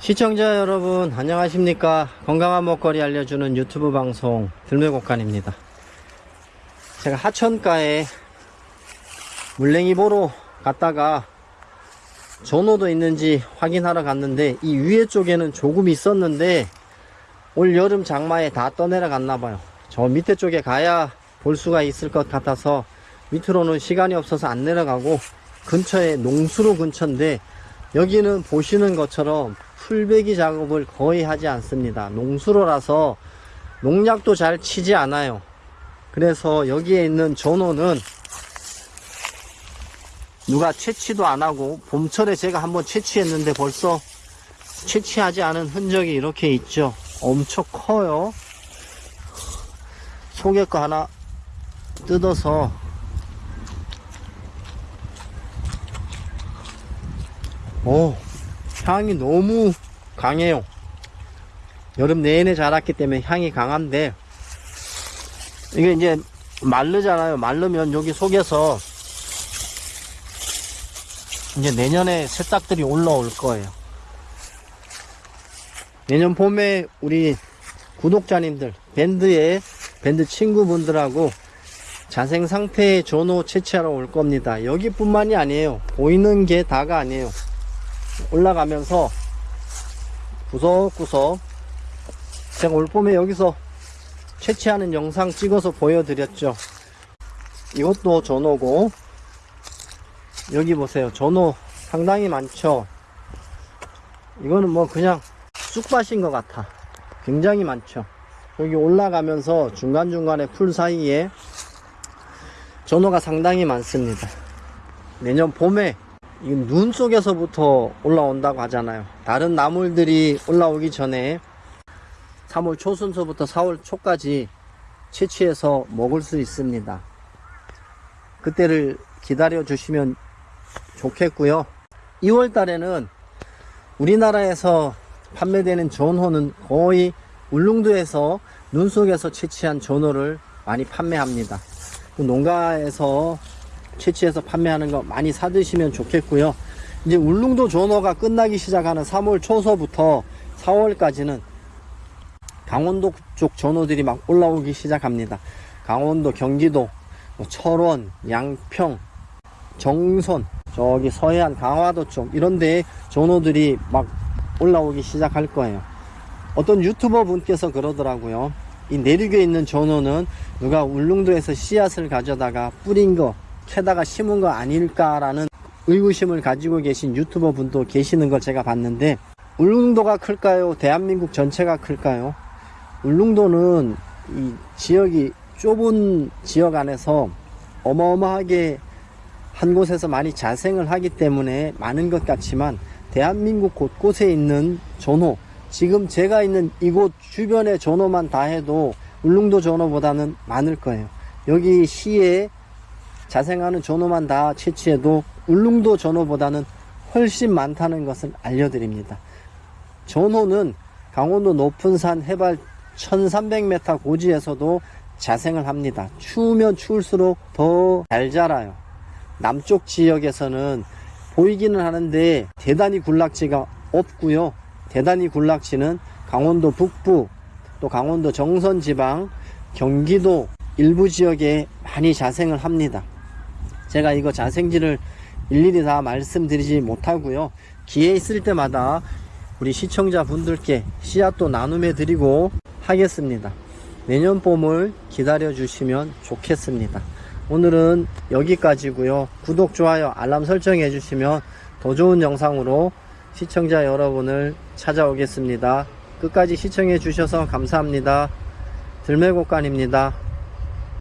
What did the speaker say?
시청자 여러분 안녕하십니까? 건강한 먹거리 알려주는 유튜브 방송 들매곡간입니다. 제가 하천가에 물냉이 보러 갔다가 전호도 있는지 확인하러 갔는데 이 위에 쪽에는 조금 있었는데 올 여름 장마에 다 떠내려 갔나봐요. 저 밑에 쪽에 가야 볼 수가 있을 것 같아서 밑으로는 시간이 없어서 안 내려가고 근처에 농수로 근처인데 여기는 보시는 것처럼 풀베기 작업을 거의 하지 않습니다. 농수로라서 농약도 잘 치지 않아요. 그래서 여기에 있는 전호는 누가 채취도 안 하고 봄철에 제가 한번 채취했는데 벌써 채취하지 않은 흔적이 이렇게 있죠. 엄청 커요. 속에 거 하나 뜯어서 오 향이 너무 강해요. 여름 내내 자랐기 때문에 향이 강한데 이게 이제 마르잖아요. 마르면 여기 속에서 이제 내년에 새싹들이 올라올 거예요. 내년 봄에 우리 구독자님들 밴드의 밴드 친구분들하고 자생 상태의 전호 채취하러 올 겁니다. 여기뿐만이 아니에요. 보이는 게 다가 아니에요 올라가면서 구석구석 제가 올 봄에 여기서 채취하는 영상 찍어서 보여드렸죠. 이것도 전호고 여기 보세요. 전호 상당히 많죠. 이거는 뭐 그냥 쑥밭인 것 같아. 굉장히 많죠. 여기 올라가면서 중간중간에 풀 사이에 전호가 상당히 많습니다. 내년 봄에 이 눈 속에서부터 올라온다고 하잖아요. 다른 나물들이 올라오기 전에 3월 초순서부터 4월 초까지 채취해서 먹을 수 있습니다. 그때를 기다려 주시면 좋겠고요. 2월 달에는 우리나라에서 판매되는 전호는 거의 울릉도에서 눈 속에서 채취한 전호를 많이 판매합니다. 그 농가에서 채취해서 판매하는 거 많이 사드시면 좋겠고요. 이제 울릉도 전어가 끝나기 시작하는 3월 초서부터 4월까지는 강원도 쪽 전어들이 막 올라오기 시작합니다. 강원도, 경기도, 뭐 철원, 양평, 정선, 저기 서해안, 강화도 쪽 이런데 전어들이 막 올라오기 시작할 거예요. 어떤 유튜버 분께서 그러더라고요. 이 내륙에 있는 전어는 누가 울릉도에서 씨앗을 가져다가 뿌린 거 캐다가 심은 거 아닐까라는 의구심을 가지고 계신 유튜버 분도 계시는 걸 제가 봤는데 울릉도가 클까요? 대한민국 전체가 클까요? 울릉도는 이 지역이 좁은 지역 안에서 어마어마하게 한 곳에서 많이 자생을 하기 때문에 많은 것 같지만 대한민국 곳곳에 있는 전호 지금 제가 있는 이곳 주변의 전호만 다 해도 울릉도 전호보다는 많을 거예요. 여기 시에 자생하는 전호만 다 채취해도 울릉도 전호보다는 훨씬 많다는 것을 알려드립니다. 전호는 강원도 높은 산 해발 1300m 고지에서도 자생을 합니다. 추우면 추울수록 더 잘 자라요. 남쪽 지역에서는 보이기는 하는데 대단히 군락지가 없고요. 대단히 군락지는 강원도 북부 또 강원도 정선 지방 경기도 일부 지역에 많이 자생을 합니다. 제가 이거 자생지를 일일이 다 말씀드리지 못하고요. 기회 있을 때마다 우리 시청자 분들께 씨앗도 나눔해 드리고 하겠습니다. 내년 봄을 기다려 주시면 좋겠습니다. 오늘은 여기까지고요. 구독, 좋아요, 알람 설정해 주시면 더 좋은 영상으로 시청자 여러분을 찾아오겠습니다. 끝까지 시청해 주셔서 감사합니다. 들매곡간입니다.